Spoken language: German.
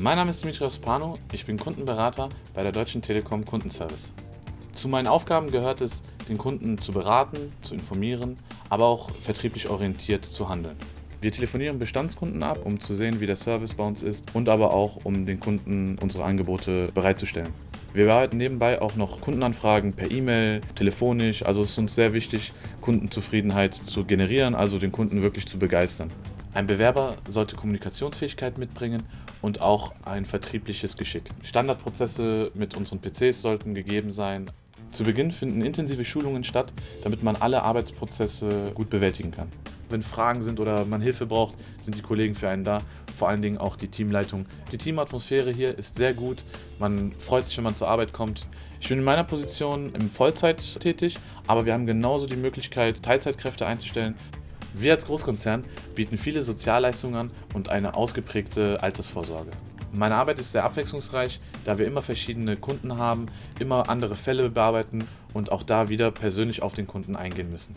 Mein Name ist Dimitrios Pano, ich bin Kundenberater bei der Deutschen Telekom Kundenservice. Zu meinen Aufgaben gehört es, den Kunden zu beraten, zu informieren, aber auch vertrieblich orientiert zu handeln. Wir telefonieren Bestandskunden ab, um zu sehen, wie der Service bei uns ist und aber auch, um den Kunden unsere Angebote bereitzustellen. Wir bearbeiten nebenbei auch noch Kundenanfragen per E-Mail, telefonisch. Also es ist uns sehr wichtig, Kundenzufriedenheit zu generieren, also den Kunden wirklich zu begeistern. Ein Bewerber sollte Kommunikationsfähigkeit mitbringen und auch ein vertriebliches Geschick. Standardprozesse mit unseren PCs sollten gegeben sein. Zu Beginn finden intensive Schulungen statt, damit man alle Arbeitsprozesse gut bewältigen kann. Wenn Fragen sind oder man Hilfe braucht, sind die Kollegen für einen da, vor allen Dingen auch die Teamleitung. Die Teamatmosphäre hier ist sehr gut, man freut sich, wenn man zur Arbeit kommt. Ich bin in meiner Position im Vollzeit tätig, aber wir haben genauso die Möglichkeit, Teilzeitkräfte einzustellen. Wir als Großkonzern bieten viele Sozialleistungen an und eine ausgeprägte Altersvorsorge. Meine Arbeit ist sehr abwechslungsreich, da wir immer verschiedene Kunden haben, immer andere Fälle bearbeiten und auch da wieder persönlich auf den Kunden eingehen müssen.